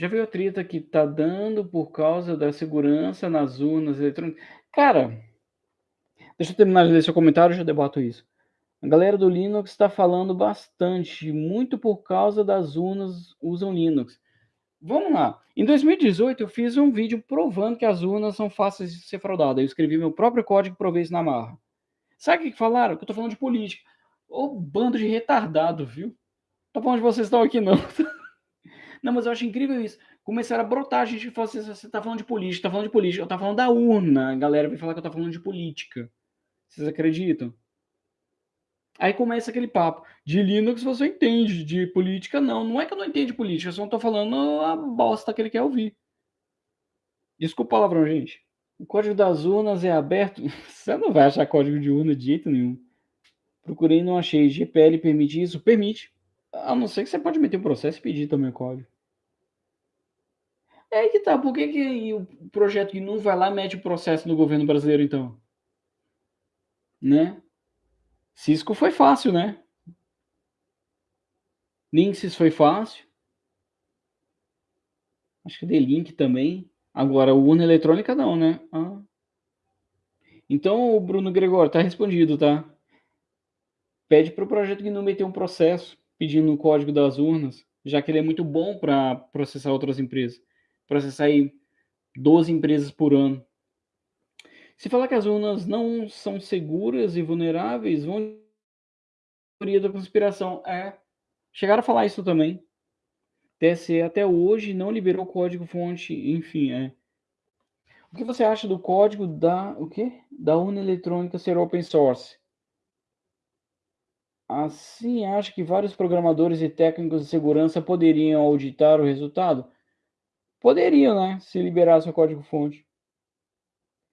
Já viu a treta que tá dando por causa da segurança nas urnas eletrônicas? Cara, deixa eu terminar de ler seu comentário, já debato isso. A galera do Linux está falando bastante, muito por causa das urnas usam Linux. Vamos lá. Em 2018 eu fiz um vídeo provando que as urnas são fáceis de ser fraudadas. Eu escrevi meu próprio código e provei isso na marra. Sabe o que falaram? Que eu tô falando de política. Ô bando de retardado, viu? Tô falando de vocês estão aqui não. Não, mas eu acho incrível isso. Começaram a brotar a gente fala assim, você tá falando de política, tá falando de política. Eu tava falando da urna. A galera vem falar que eu tô falando de política. Vocês acreditam? Aí começa aquele papo. De Linux você entende, de política não. Não é que eu não entendo política, eu só não tô falando a bosta que ele quer ouvir. Desculpa o palavrão, gente. O código das urnas é aberto. Você não vai achar código de urna de jeito nenhum. Procurei e não achei. GPL permite isso? Permite. A não ser que você pode meter um processo e pedir também o código. É aí que tá. Por que, que o projeto não vai lá mete o processo no governo brasileiro, então? Né? Cisco foi fácil, né? Linksys foi fácil. Acho que D-Link também. Agora, o urna eletrônica não, né? Ah. Então, o Bruno Gregório, tá respondido, tá? Pede para o projeto não meter um processo pedindo o código das urnas, já que ele é muito bom para processar outras empresas. Processar aí 12 empresas por ano. Se falar que as urnas não são seguras e vulneráveis, vão teoria da conspiração. É. Chegaram a falar isso também. TSE até hoje não liberou código fonte, enfim, é. O que você acha do código da o quê? Da urna eletrônica ser open source? Assim, acho que vários programadores e técnicos de segurança poderiam auditar o resultado? Poderiam, né? Se liberasse o código fonte.